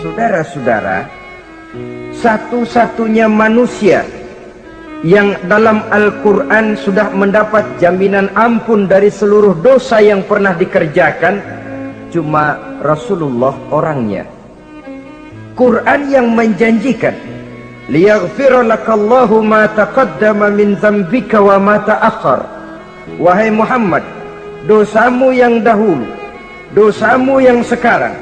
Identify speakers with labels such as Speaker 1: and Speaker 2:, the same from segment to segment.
Speaker 1: Saudara-saudara, satu-satunya manusia yang dalam Al-Quran sudah mendapat jaminan ampun dari seluruh dosa yang pernah dikerjakan cuma Rasulullah orangnya. Quran yang menjanjikan liyaghfira lakallahu ma taqaddama min dzambika wa ma ta'akhkhar. Wahai Muhammad dosamu yang dahulu dosamu yang sekarang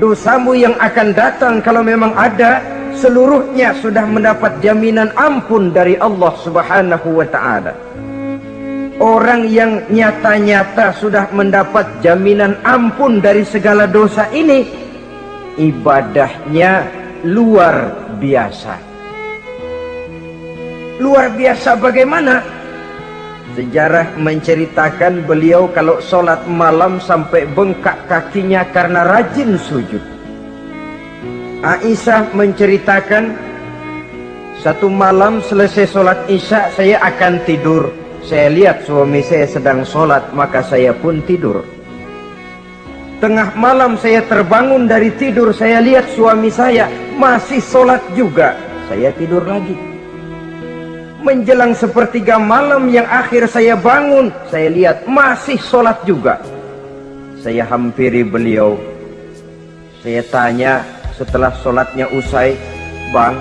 Speaker 1: dosamu yang akan datang kalau memang ada seluruhnya sudah mendapat jaminan ampun dari Allah Subhanahu wa taala. Orang yang nyata-nyata sudah mendapat jaminan ampun dari segala dosa ini ibadahnya luar biasa. Luar biasa bagaimana? Sejarah menceritakan beliau kalau sholat malam sampai bengkak kakinya karena rajin sujud. Aisyah menceritakan satu malam selesai sholat isya saya akan tidur. Saya lihat suami saya sedang sholat maka saya pun tidur. Tengah malam saya terbangun dari tidur saya lihat suami saya masih sholat juga. Saya tidur lagi menjelang sepertiga malam yang akhir saya bangun saya lihat masih sholat juga. Saya hampiri beliau. Saya tanya setelah sholatnya usai bang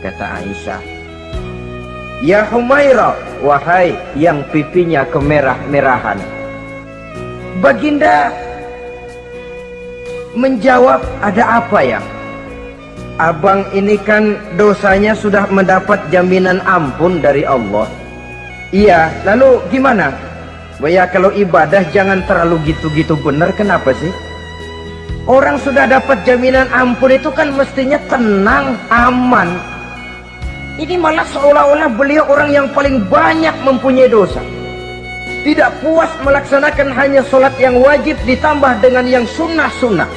Speaker 1: kata Aisyah. Ya Humaira wahai yang pipinya kemerah-merahan. Baginda menjawab ada apa ya abang ini kan dosanya sudah mendapat jaminan ampun dari Allah iya lalu gimana ya kalau ibadah jangan terlalu gitu-gitu benar kenapa sih Orang sudah dapat jaminan ampun itu kan mestinya tenang, aman. Ini malah seolah-olah beliau orang yang paling banyak mempunyai dosa. Tidak puas melaksanakan hanya sholat yang wajib ditambah dengan yang sunnah-sunnah.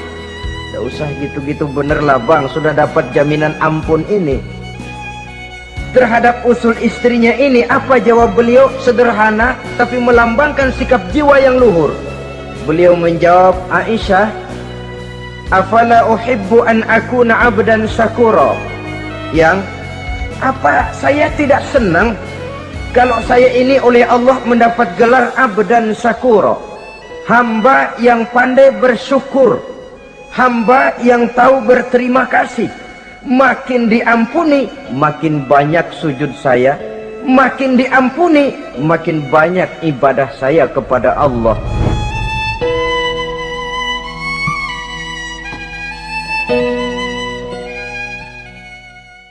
Speaker 1: Tidak usah gitu-gitu bener lah bang, sudah dapat jaminan ampun ini. Terhadap usul istrinya ini, apa jawab beliau? Sederhana, tapi melambangkan sikap jiwa yang luhur. Beliau menjawab, Aisyah, afala uhibbu an akuna abdan syakura yang apa saya tidak senang kalau saya ini oleh Allah mendapat gelar abdan syakura hamba yang pandai bersyukur hamba yang tahu berterima kasih. Makin diampuni makin banyak sujud saya. Makin diampuni makin banyak ibadah saya kepada Allah